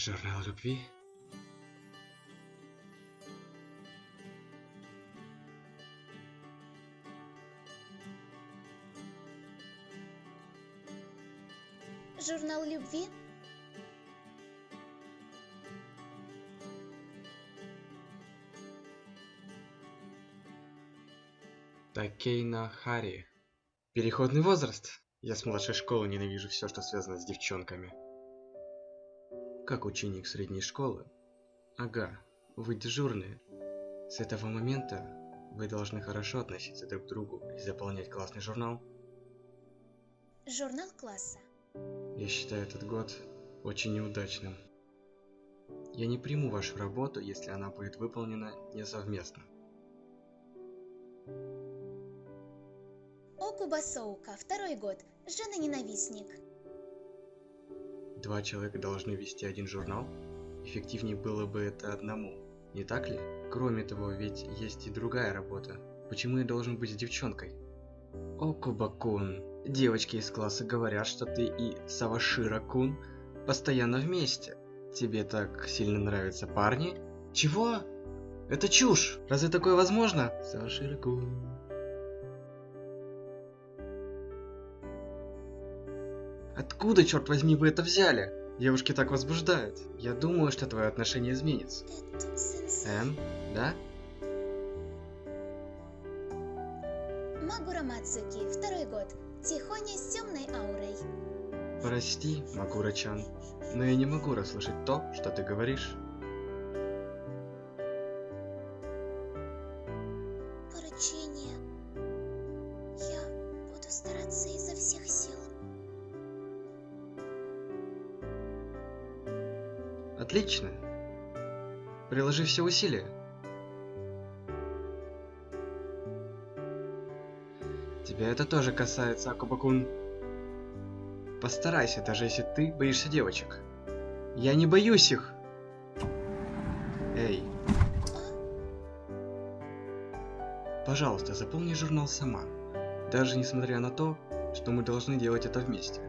Журнал любви? Журнал любви? Такейна Хари. Переходный возраст. Я с младшей школы ненавижу все, что связано с девчонками. Как ученик средней школы? Ага, вы дежурные. С этого момента вы должны хорошо относиться друг к другу и заполнять классный журнал. Журнал класса. Я считаю этот год очень неудачным. Я не приму вашу работу, если она будет выполнена не совместно. Окуба Соука, второй год. Жена-ненавистник. Два человека должны вести один журнал? Эффективнее было бы это одному, не так ли? Кроме того, ведь есть и другая работа. Почему я должен быть с девчонкой? Окуба-кун, девочки из класса говорят, что ты и Савашира-кун постоянно вместе. Тебе так сильно нравятся парни? Чего? Это чушь! Разве такое возможно? Савашира-кун... Откуда, черт возьми, вы это взяли? Девушки так возбуждают. Я думаю, что твое отношение изменится. Эм, да? Магура Мацуки, второй год. Тихоня с темной аурой. Прости, Макура-чан, но я не могу расслышать то, что ты говоришь. Приложи все усилия. Тебя это тоже касается, Акубакун. Постарайся, даже если ты боишься девочек. Я не боюсь их. Эй. Пожалуйста, заполни журнал сама. Даже несмотря на то, что мы должны делать это вместе.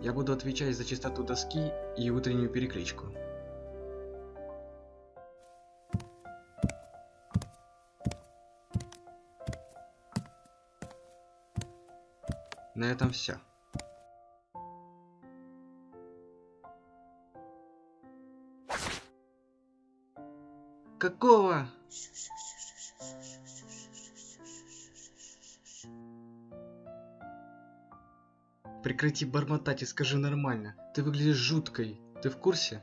Я буду отвечать за чистоту доски и утреннюю перекличку. На этом все. Какого? Прекрати бормотать и скажи нормально. Ты выглядишь жуткой. Ты в курсе?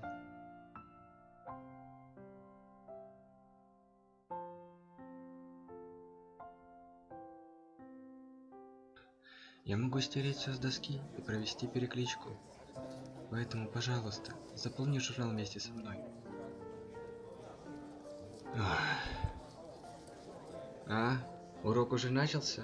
Я могу стереть все с доски и провести перекличку. Поэтому, пожалуйста, заполни журнал вместе со мной. А? Урок уже начался?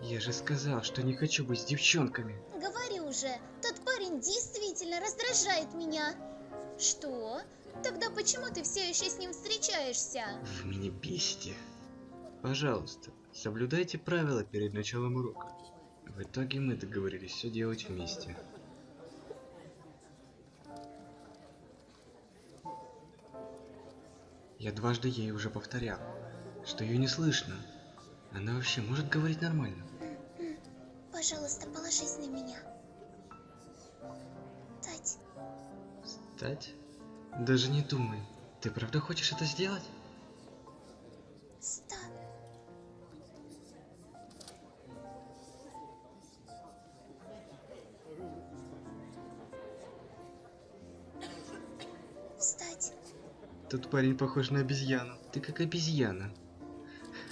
Я же сказал, что не хочу быть с девчонками. Говори уже, тот парень действительно раздражает меня. Что? Тогда почему ты все еще с ним встречаешься? Вы меня бесите. Пожалуйста, соблюдайте правила перед началом урока. В итоге мы договорились все делать вместе. Я дважды ей уже повторял, что ее не слышно. Она вообще может говорить нормально. Пожалуйста, положись на меня. Тать, Стать? Даже не думай. Ты правда хочешь это сделать? ста... Встать. Тут парень похож на обезьяну. Ты как обезьяна.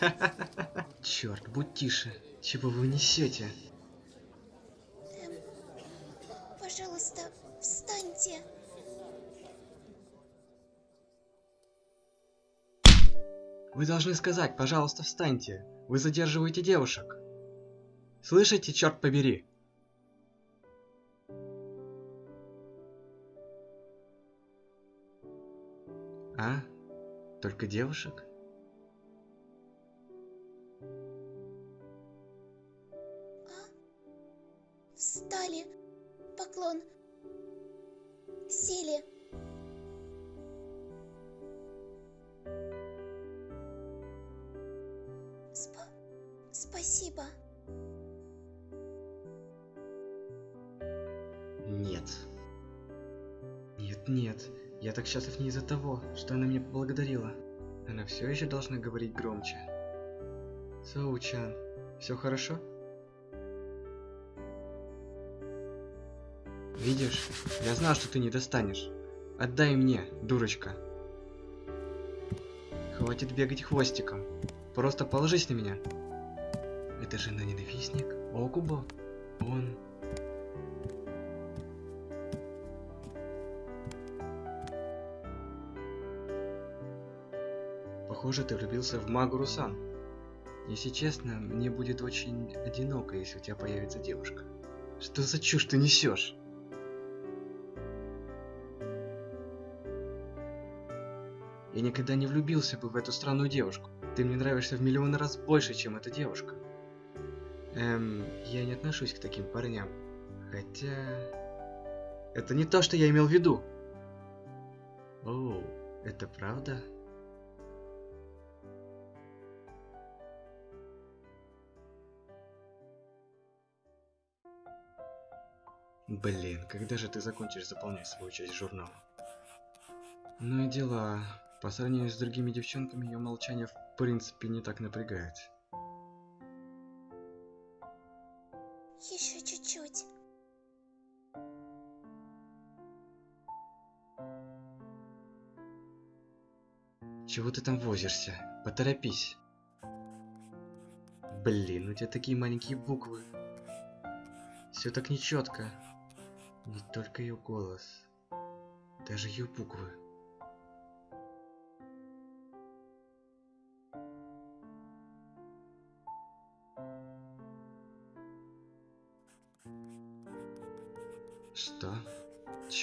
Черт, будь тише. Чего вы несете? Эм, пожалуйста, встаньте. Вы должны сказать, пожалуйста, встаньте. Вы задерживаете девушек. Слышите, черт побери? А? Только девушек? А? Встали. Поклон. Сели. Спасибо. Нет. Нет, нет. Я так счастлив не из-за того, что она меня поблагодарила. Она все еще должна говорить громче. Соучан, все хорошо? Видишь, я знал, что ты не достанешь. Отдай мне, дурочка. Хватит бегать хвостиком. Просто положись на меня. Это же на ненавистник Окубо. Он... Похоже, ты влюбился в Магуру-сан. Если честно, мне будет очень одиноко, если у тебя появится девушка. Что за чушь ты несешь? Я никогда не влюбился бы в эту странную девушку. Ты мне нравишься в миллион раз больше, чем эта девушка. Эм, я не отношусь к таким парням. Хотя... Это не то, что я имел в виду. Оу, это правда? Блин, когда же ты закончишь заполнять свою часть журнала? Ну и дела. По сравнению с другими девчонками, ее молчание в принципе не так напрягает. Еще чуть-чуть. Чего ты там возишься? Поторопись. Блин, у тебя такие маленькие буквы. Все так нечетко. Не только ее голос, даже ее буквы.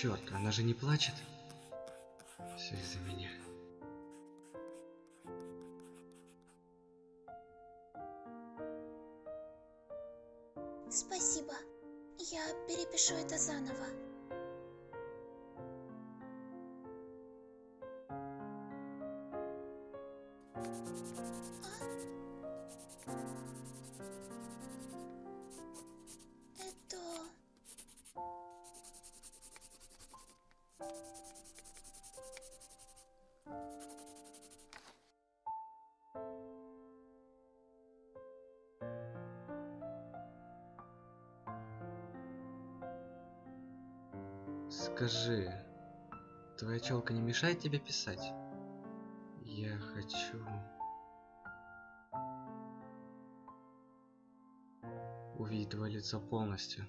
Черт, она же не плачет? Все из-за меня. Спасибо. Я перепишу это заново. Скажи, твоя челка не мешает тебе писать? Я хочу... Увидеть твое лицо полностью.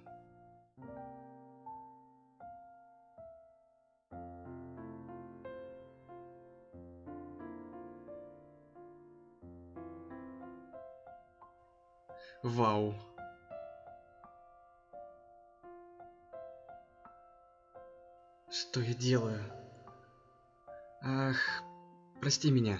Что я делаю? Ах, прости меня.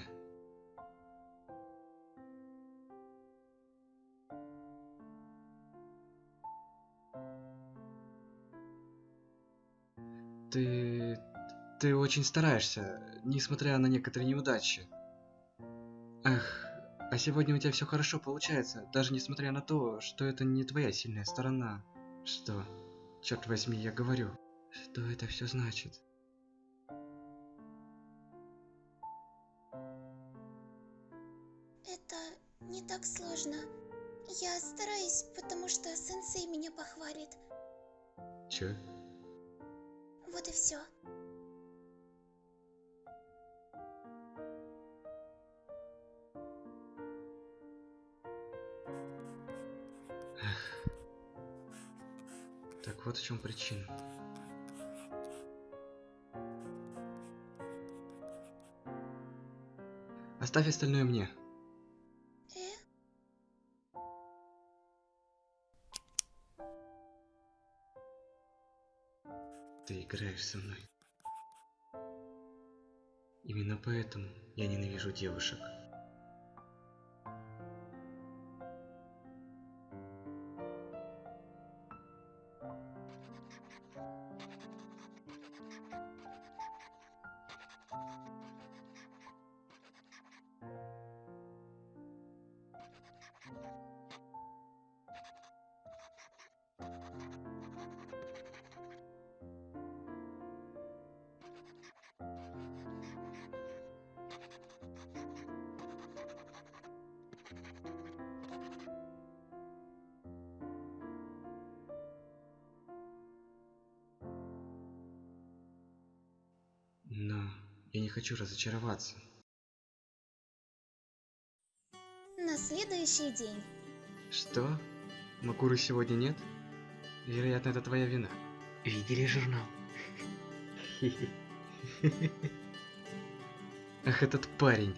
Ты... Ты очень стараешься, несмотря на некоторые неудачи. Ах, а сегодня у тебя все хорошо получается, даже несмотря на то, что это не твоя сильная сторона. Что? Черт возьми, я говорю. Что это все значит? Это не так сложно. Я стараюсь, потому что сенсей меня похвалит. Че? Вот и все. Так вот в чем причина. Оставь остальное мне. Ты играешь со мной. Именно поэтому я ненавижу девушек. Я не хочу разочароваться. На следующий день. Что? Макуры сегодня нет? Вероятно, это твоя вина. Видели журнал? Ах, этот парень.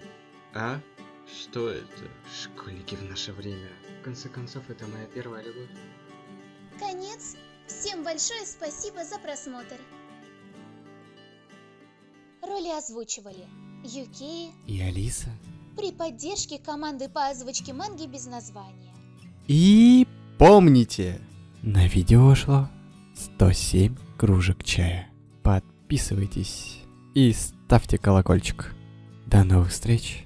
А? Что это? Школьники в наше время. В конце концов, это моя первая любовь. Конец. Всем большое спасибо за просмотр. Роли озвучивали Юкей И Алиса. при поддержке команды по озвучке манги без названия. И помните, на видео ушло 107 кружек чая. Подписывайтесь и ставьте колокольчик. До новых встреч!